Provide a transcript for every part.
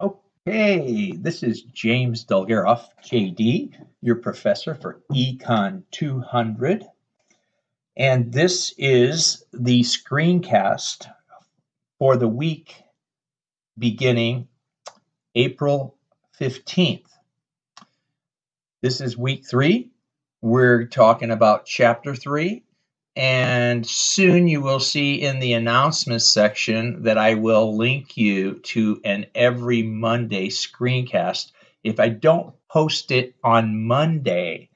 Okay, this is James Dolgaroff, JD, your professor for Econ 200. And this is the screencast for the week beginning April 15th. This is week three. We're talking about chapter three and soon you will see in the announcements section that I will link you to an every Monday screencast. If I don't post it on Monday,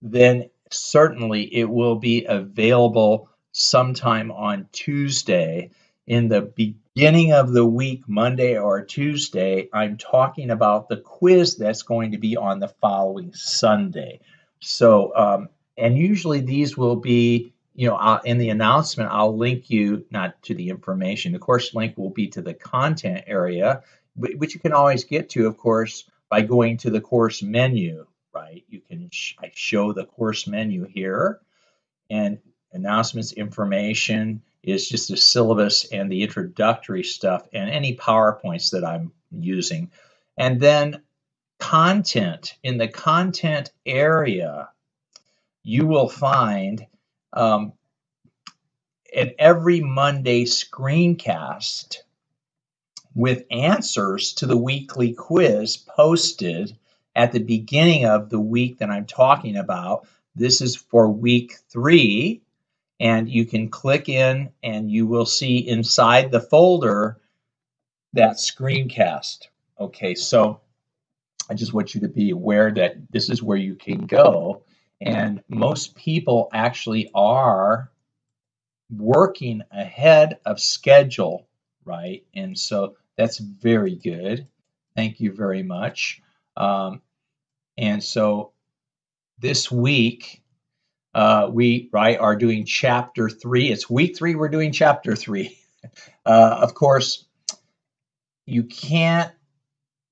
then certainly it will be available sometime on Tuesday. In the beginning of the week, Monday or Tuesday, I'm talking about the quiz that's going to be on the following Sunday. So, um, and usually these will be you know, I'll, in the announcement, I'll link you not to the information. The course link will be to the content area, which you can always get to, of course, by going to the course menu, right? You can sh I show the course menu here, and announcements information is just the syllabus and the introductory stuff and any PowerPoints that I'm using. And then content, in the content area, you will find um, an every Monday screencast with answers to the weekly quiz posted at the beginning of the week that I'm talking about. This is for week three, and you can click in and you will see inside the folder that screencast. Okay, so I just want you to be aware that this is where you can go and most people actually are working ahead of schedule, right? And so that's very good. Thank you very much. Um, and so this week, uh, we right are doing chapter three. It's week three. We're doing chapter three. Uh, of course, you can't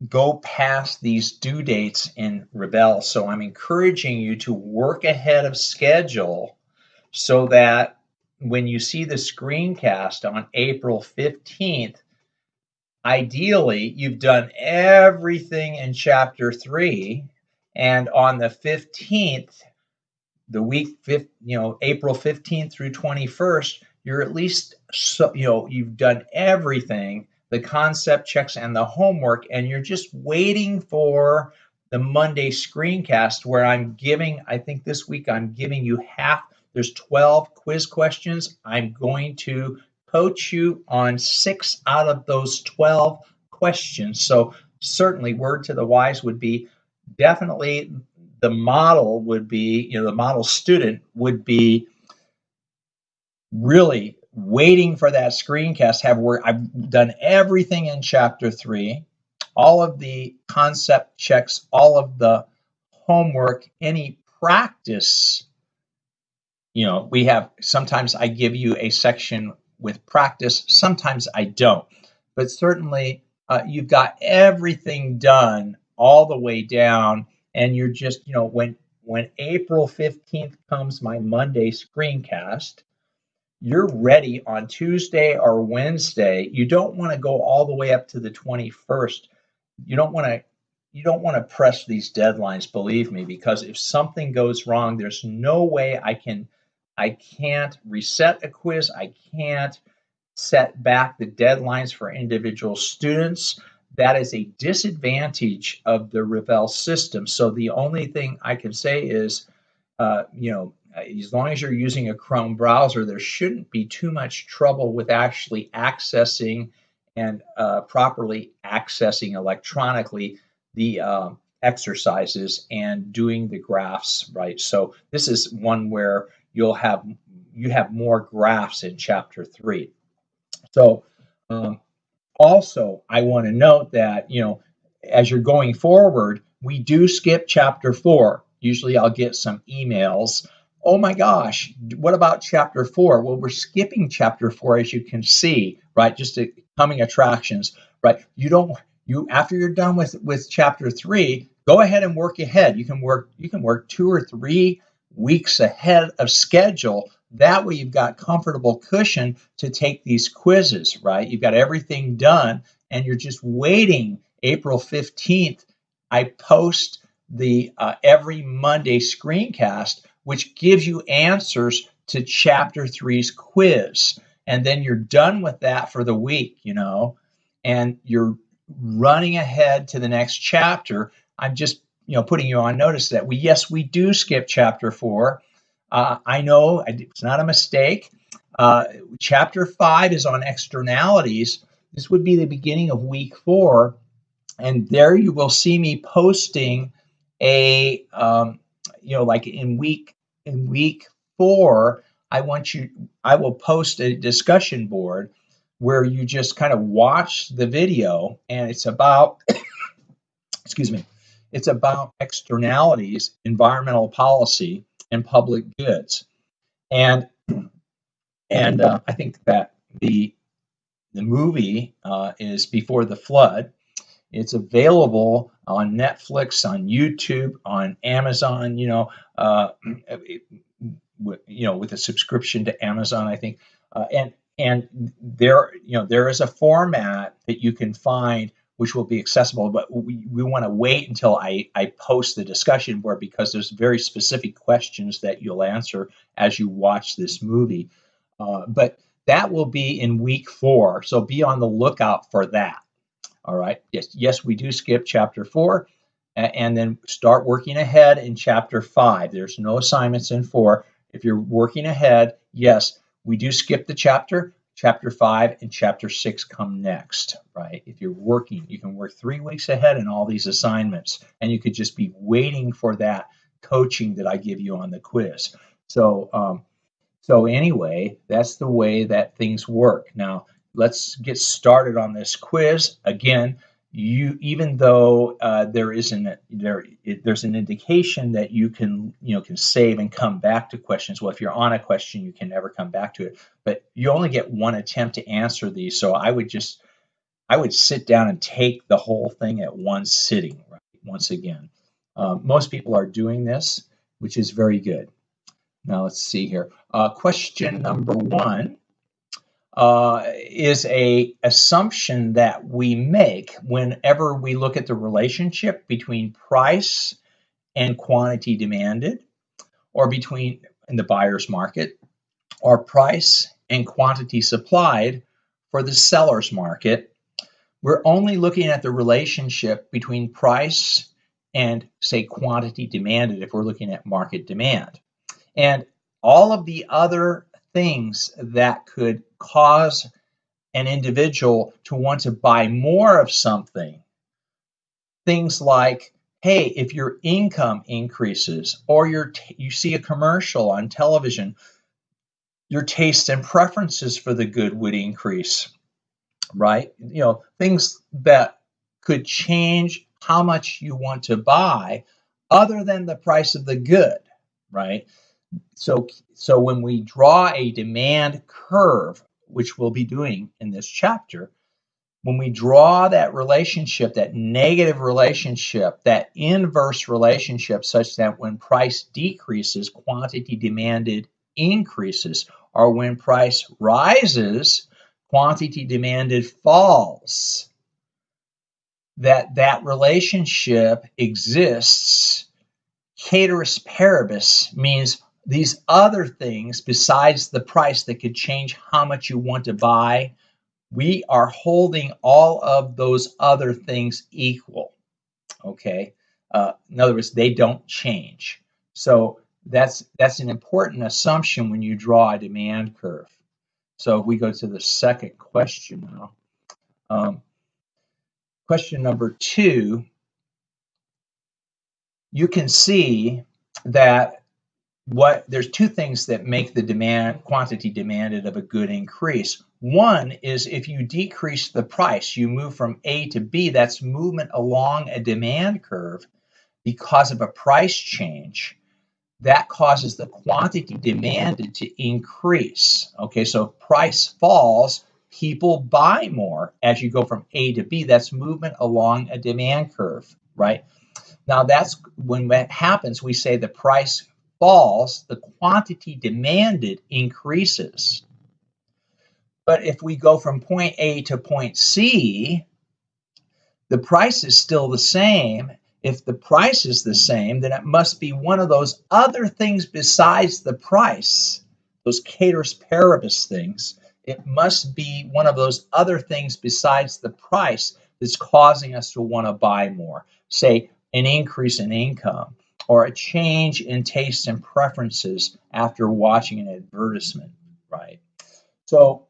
go past these due dates in Revel. So I'm encouraging you to work ahead of schedule so that when you see the screencast on April 15th, ideally you've done everything in chapter 3 and on the 15th the week you know April 15th through 21st you're at least so you know you've done everything the concept checks and the homework, and you're just waiting for the Monday screencast where I'm giving, I think this week I'm giving you half, there's 12 quiz questions. I'm going to coach you on six out of those 12 questions. So certainly word to the wise would be definitely the model would be, you know, the model student would be really waiting for that screencast have worked. I've done everything in chapter three, all of the concept checks, all of the homework, any practice. You know, we have sometimes I give you a section with practice, sometimes I don't, but certainly uh, you've got everything done all the way down, and you're just, you know, when when April 15th comes my Monday screencast, you're ready on Tuesday or Wednesday. You don't want to go all the way up to the 21st. You don't want to you don't want to press these deadlines, believe me, because if something goes wrong, there's no way I can I can't reset a quiz. I can't set back the deadlines for individual students. That is a disadvantage of the Revel system. So the only thing I can say is, uh, you know, as long as you're using a Chrome browser, there shouldn't be too much trouble with actually accessing and uh, properly accessing electronically the uh, exercises and doing the graphs right. So this is one where you'll have you have more graphs in chapter three. So um, also, I want to note that you know as you're going forward, we do skip chapter four. Usually, I'll get some emails oh my gosh, what about chapter four? Well, we're skipping chapter four, as you can see, right? Just coming attractions, right? You don't you after you're done with with chapter three, go ahead and work ahead. You can work you can work two or three weeks ahead of schedule. That way, you've got comfortable cushion to take these quizzes, right? You've got everything done, and you're just waiting April 15th, I post the uh, every Monday screencast, which gives you answers to chapter three's quiz. And then you're done with that for the week, you know, and you're running ahead to the next chapter. I'm just, you know, putting you on notice that we, yes, we do skip chapter four. Uh, I know it's not a mistake. Uh, chapter five is on externalities. This would be the beginning of week four. And there you will see me posting a, um, you know, like in week in week four, I want you, I will post a discussion board where you just kind of watch the video and it's about, excuse me, it's about externalities, environmental policy, and public goods. And and uh, I think that the the movie uh, is Before the Flood. It's available on Netflix, on YouTube, on Amazon. You know, uh, it, you know, with a subscription to Amazon, I think, uh, and and there, you know, there is a format that you can find which will be accessible. But we, we want to wait until I, I post the discussion board because there's very specific questions that you'll answer as you watch this movie. Uh, but that will be in week four. So be on the lookout for that. All right. Yes, yes, we do skip chapter four and then start working ahead in chapter five. There's no assignments in four. If you're working ahead, yes, we do skip the chapter. Chapter five and chapter six come next, right? If you're working, you can work three weeks ahead in all these assignments, and you could just be waiting for that coaching that I give you on the quiz. So, um, so anyway, that's the way that things work. Now, let's get started on this quiz. Again, you even though uh, there isn't there it, there's an indication that you can you know can save and come back to questions. Well if you're on a question you can never come back to it. But you only get one attempt to answer these. So i would just i would sit down and take the whole thing at one sitting right once again. Um, most people are doing this which is very good. Now let's see here. Uh, question number one uh, is a assumption that we make whenever we look at the relationship between price and quantity demanded, or between in the buyer's market, or price and quantity supplied for the seller's market. We're only looking at the relationship between price and, say, quantity demanded if we're looking at market demand. And all of the other things that could cause an individual to want to buy more of something. Things like, hey, if your income increases or your you see a commercial on television, your tastes and preferences for the good would increase, right? You know, things that could change how much you want to buy other than the price of the good, right? So, so when we draw a demand curve, which we'll be doing in this chapter, when we draw that relationship, that negative relationship, that inverse relationship, such that when price decreases, quantity demanded increases, or when price rises, quantity demanded falls, that that relationship exists. Ceteris paribus means these other things besides the price that could change how much you want to buy, we are holding all of those other things equal. Okay. Uh, in other words, they don't change. So that's that's an important assumption when you draw a demand curve. So if we go to the second question now, um, question number two, you can see that what there's two things that make the demand quantity demanded of a good increase. One is if you decrease the price, you move from A to B, that's movement along a demand curve because of a price change. That causes the quantity demanded to increase. Okay, so if price falls, people buy more as you go from A to B. That's movement along a demand curve, right? Now, that's when that happens, we say the price falls, the quantity demanded increases. But if we go from point A to point C, the price is still the same. If the price is the same, then it must be one of those other things besides the price, those ceteris paribus things. It must be one of those other things besides the price that's causing us to want to buy more. Say, an increase in income or a change in tastes and preferences after watching an advertisement, right? So,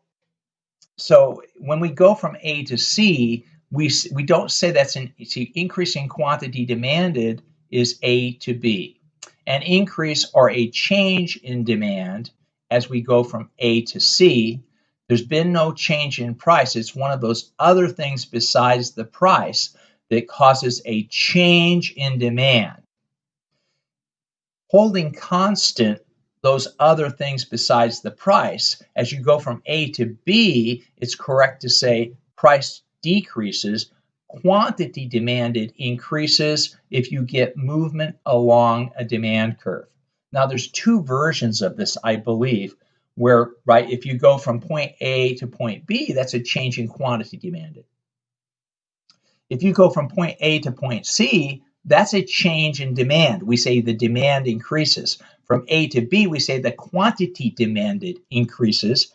so when we go from A to C, we we don't say that's an see increasing quantity demanded is A to B. An increase or a change in demand as we go from A to C. There's been no change in price. It's one of those other things besides the price that causes a change in demand. Holding constant those other things besides the price, as you go from A to B, it's correct to say price decreases, quantity demanded increases if you get movement along a demand curve. Now, there's two versions of this, I believe, where, right, if you go from point A to point B, that's a change in quantity demanded. If you go from point A to point C, that's a change in demand. We say the demand increases. From A to B, we say the quantity demanded increases.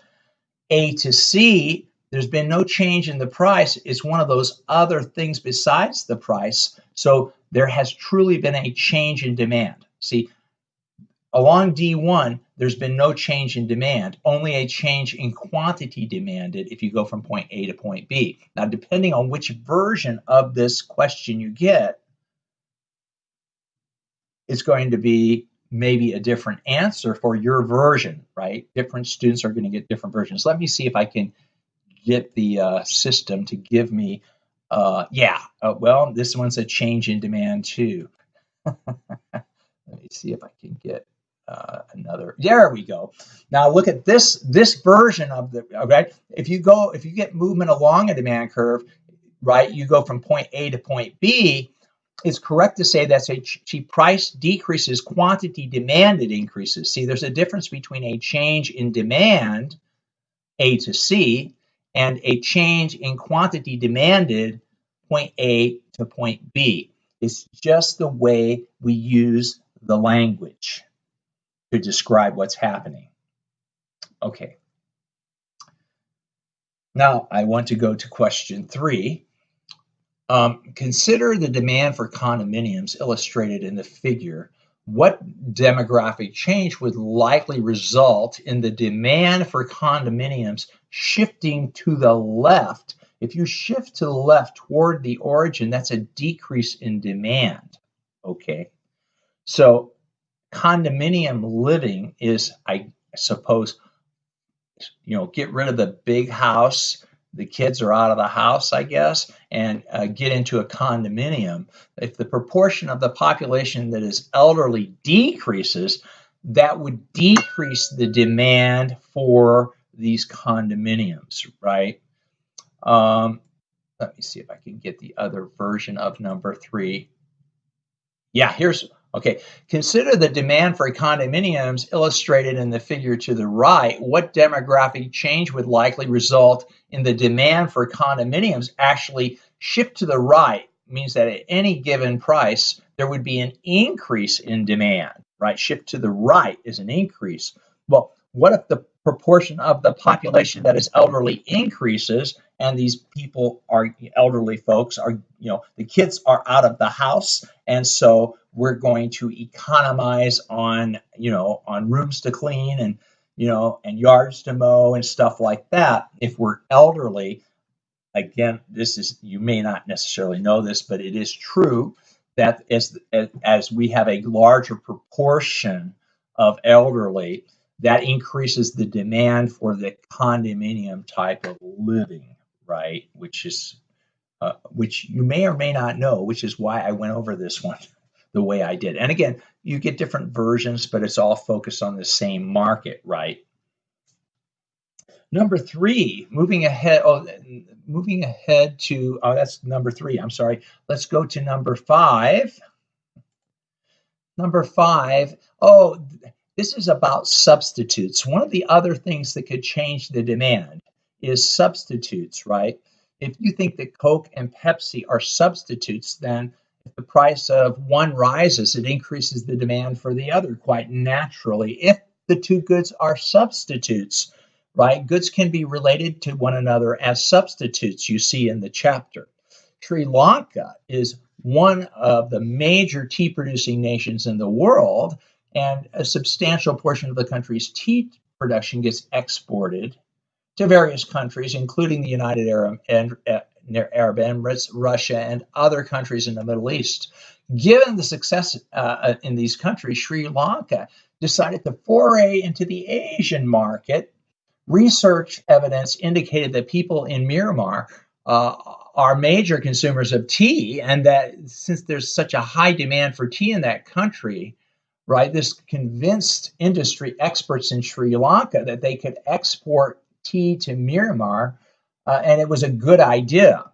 A to C, there's been no change in the price. It's one of those other things besides the price. So there has truly been a change in demand. See, along D1, there's been no change in demand, only a change in quantity demanded if you go from point A to point B. Now, depending on which version of this question you get, it's going to be maybe a different answer for your version, right? Different students are going to get different versions. Let me see if I can get the uh, system to give me, uh, yeah, uh, well, this one's a change in demand too. Let me see if I can get uh, another. There we go. Now look at this this version of the. Okay, if you go if you get movement along a demand curve, right, you go from point A to point B. It's correct to say that a cheap price decreases, quantity demanded increases. See, there's a difference between a change in demand, A to C, and a change in quantity demanded, point A to point B. It's just the way we use the language to describe what's happening. Okay. Now I want to go to question three. Um, consider the demand for condominiums illustrated in the figure. What demographic change would likely result in the demand for condominiums shifting to the left? If you shift to the left toward the origin, that's a decrease in demand. Okay. So condominium living is, I suppose, you know, get rid of the big house. The kids are out of the house, I guess, and uh, get into a condominium. If the proportion of the population that is elderly decreases, that would decrease the demand for these condominiums, right? Um, let me see if I can get the other version of number three. Yeah, here's Okay, consider the demand for condominiums illustrated in the figure to the right. What demographic change would likely result in the demand for condominiums actually shift to the right? Means that at any given price, there would be an increase in demand, right? Shift to the right is an increase. Well, what if the proportion of the population that is elderly increases and these people are elderly folks are you know the kids are out of the house. And so we're going to economize on you know on rooms to clean and you know and yards to mow and stuff like that. If we're elderly again this is you may not necessarily know this but it is true that as as we have a larger proportion of elderly that increases the demand for the condominium type of living, right? Which is, uh, which you may or may not know, which is why I went over this one the way I did. And again, you get different versions, but it's all focused on the same market, right? Number three, moving ahead. Oh, moving ahead to oh, that's number three. I'm sorry. Let's go to number five. Number five. Oh, this is about substitutes. One of the other things that could change the demand is substitutes, right? if you think that Coke and Pepsi are substitutes, then if the price of one rises, it increases the demand for the other quite naturally. If the two goods are substitutes, right? Goods can be related to one another as substitutes, you see in the chapter. Sri Lanka is one of the major tea producing nations in the world, and a substantial portion of the country's tea production gets exported to various countries, including the United Arab, uh, Arab Emirates, Russia, and other countries in the Middle East. Given the success uh, uh, in these countries, Sri Lanka decided to foray into the Asian market. Research evidence indicated that people in Myanmar uh, are major consumers of tea, and that since there's such a high demand for tea in that country, right, this convinced industry experts in Sri Lanka that they could export to Myanmar, uh, and it was a good idea.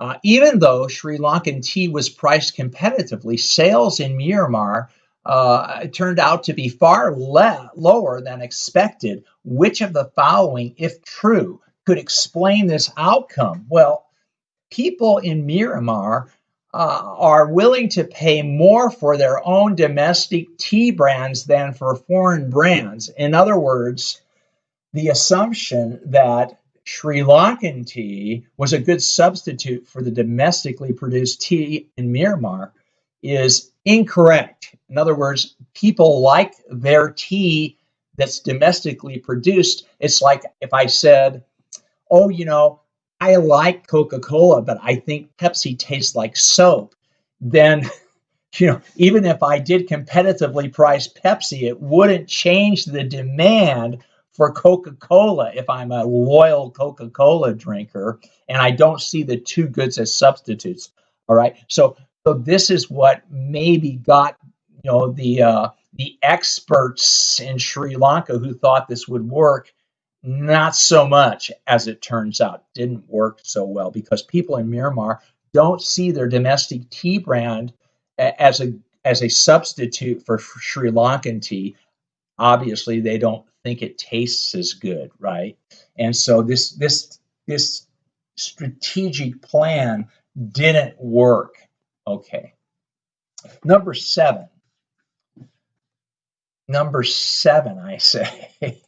Uh, even though Sri Lankan tea was priced competitively, sales in Myanmar uh, turned out to be far le- lower than expected. Which of the following, if true, could explain this outcome? Well, people in Myanmar uh, are willing to pay more for their own domestic tea brands than for foreign brands. In other words, the assumption that Sri Lankan tea was a good substitute for the domestically produced tea in Myanmar is incorrect. In other words, people like their tea that's domestically produced. It's like if I said, Oh, you know, I like Coca Cola, but I think Pepsi tastes like soap. Then, you know, even if I did competitively price Pepsi, it wouldn't change the demand for Coca Cola if I'm a loyal Coca Cola drinker and I don't see the two goods as substitutes. All right. So, so this is what maybe got you know the uh, the experts in Sri Lanka who thought this would work. Not so much as it turns out, didn't work so well because people in Myanmar don't see their domestic tea brand as a as a substitute for Sri Lankan tea. Obviously, they don't think it tastes as good, right? And so this this this strategic plan didn't work. Okay. Number seven. Number seven, I say.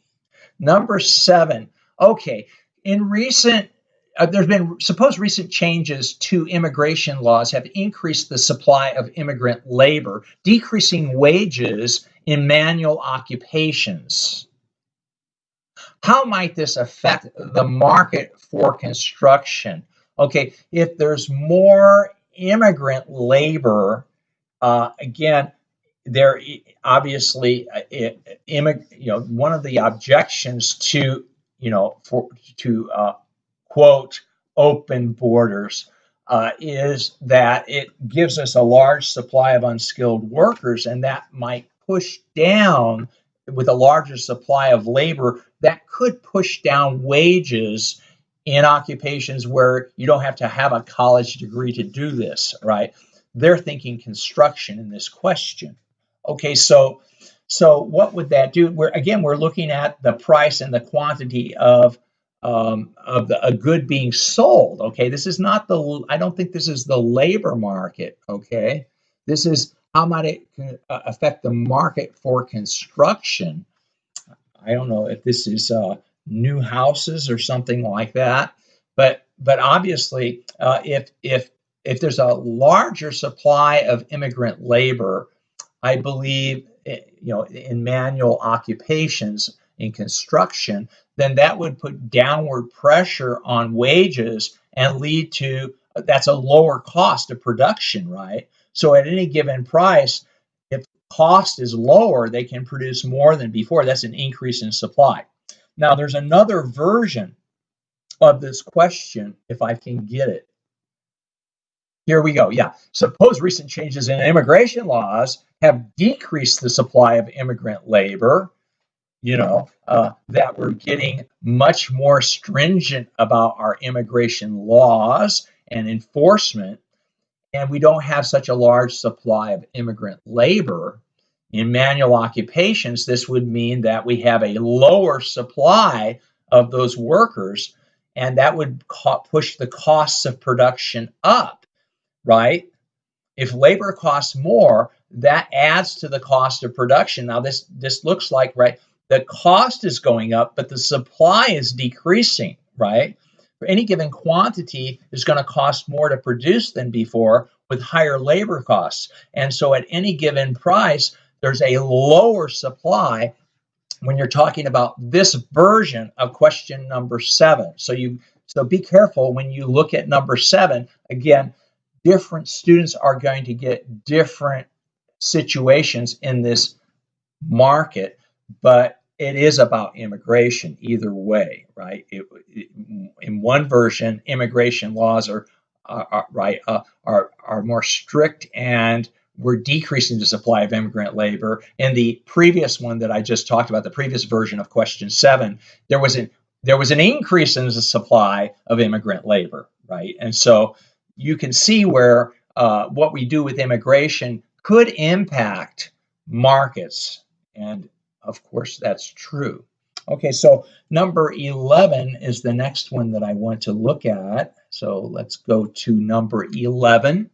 Number seven. Okay. In recent uh, there's been supposed recent changes to immigration laws have increased the supply of immigrant labor, decreasing wages in manual occupations. How might this affect the market for construction? Okay, if there's more immigrant labor, uh, again, there obviously uh, it, immig- you know one of the objections to you know for to uh, quote open borders uh, is that it gives us a large supply of unskilled workers, and that might push down with a larger supply of labor that could push down wages in occupations where you don't have to have a college degree to do this, right? They're thinking construction in this question. Okay, so so what would that do? We're again we're looking at the price and the quantity of um, of the, a good being sold. Okay, this is not the. I don't think this is the labor market. Okay, this is how might it uh, affect the market for construction I don't know if this is uh, new houses or something like that, but but obviously, uh, if if if there's a larger supply of immigrant labor, I believe eh, you know in manual occupations in construction, then that would put downward pressure on wages and lead to that's a lower cost of production, right? So at any given price, cost is lower, they can produce more than before. That's an increase in supply. Now, there's another version of this question, if I can get it. Here we go. Yeah. Suppose recent changes in immigration laws have decreased the supply of immigrant labor, you know, uh, that we're getting much more stringent about our immigration laws and enforcement and we don't have such a large supply of immigrant labor in manual occupations, this would mean that we have a lower supply of those workers and that would push the costs of production up, right? If labor costs more, that adds to the cost of production. Now this this looks like right the cost is going up, but the supply is decreasing, right? For any given quantity is going to cost more to produce than before with higher labor costs. And so at any given price, there's a lower supply when you're talking about this version of question number seven. So you so be careful when you look at number seven. Again, different students are going to get different situations in this market, but it is about immigration either way, right? It, it, in one version, immigration laws are, are, are right uh, are are more strict and we're decreasing the supply of immigrant labor. In the previous one that I just talked about, the previous version of question seven, there was an there was an increase in the supply of immigrant labor, right? And so you can see where uh, what we do with immigration could impact markets. And of course, that's true. Okay, so number 11 is the next one that I want to look at. So let's go to number 11.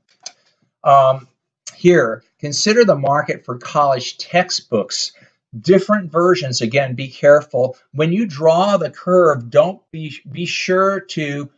Um, here, consider the market for college textbooks. Different versions, again, be careful. When you draw the curve, don't be, be sure to,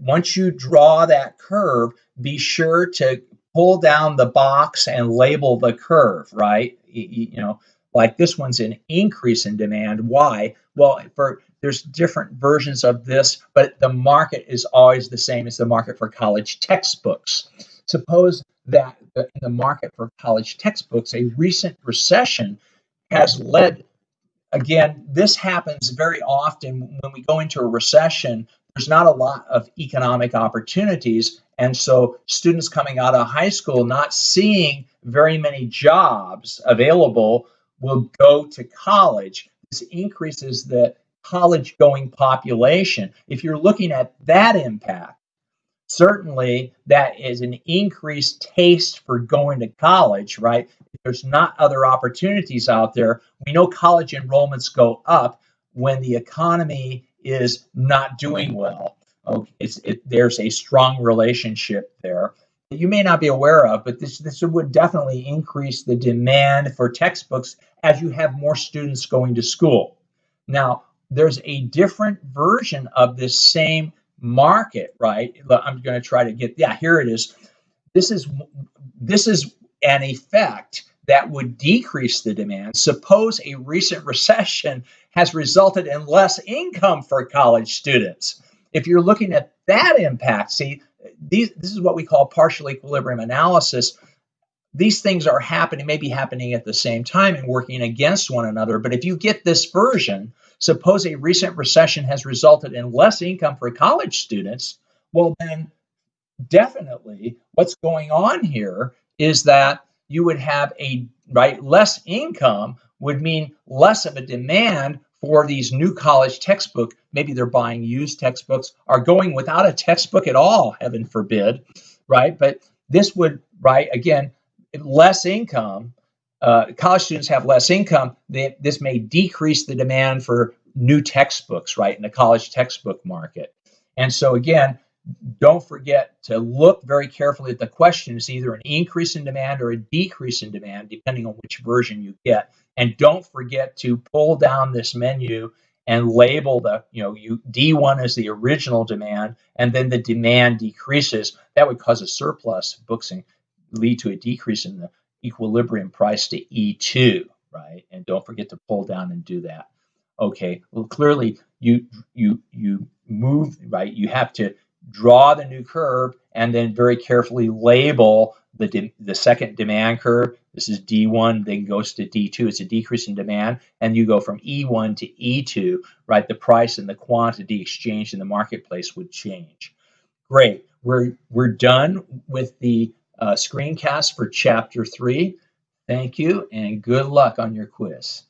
once you draw that curve, be sure to pull down the box and label the curve, right? You, you know, like this one's an increase in demand. Why? Well, for there's different versions of this, but the market is always the same as the market for college textbooks. Suppose that in the market for college textbooks, a recent recession has led again, this happens very often when we go into a recession. There's not a lot of economic opportunities. And so, students coming out of high school not seeing very many jobs available will go to college. This increases the college going population. If you're looking at that impact, certainly that is an increased taste for going to college, right? If there's not other opportunities out there, we know college enrollments go up when the economy is not doing well. Okay, it, there's a strong relationship there you may not be aware of, but this, this would definitely increase the demand for textbooks as you have more students going to school. Now, there's a different version of this same market, right? I'm going to try to get, yeah, here it is. This is this is an effect that would decrease the demand. Suppose a recent recession has resulted in less income for college students. If you're looking at that impact, see, these, this is what we call partial equilibrium analysis. These things are happening, maybe happening at the same time and working against one another. But if you get this version, suppose a recent recession has resulted in less income for college students, well, then definitely what's going on here is that you would have a right less income would mean less of a demand for these new college textbook. Maybe they're buying used textbooks, are going without a textbook at all, heaven forbid, right? But this would, right, again, less income. Uh, college students have less income. They, this may decrease the demand for new textbooks, right, in the college textbook market. And so, again, don't forget to look very carefully at the question. It's either an increase in demand or a decrease in demand, depending on which version you get. And don't forget to pull down this menu and label the, you know, you D1 is the original demand, and then the demand decreases. That would cause a surplus books and lead to a decrease in the equilibrium price to E2, right? And don't forget to pull down and do that. Okay, well, clearly you you you move right. You have to draw the new curve and then very carefully label the, the second demand curve. This is D1, then goes to D2. It's a decrease in demand. And you go from E1 to E2, right? The price and the quantity exchanged in the marketplace would change. Great. We're, we're done with the uh, screencast for chapter three. Thank you and good luck on your quiz.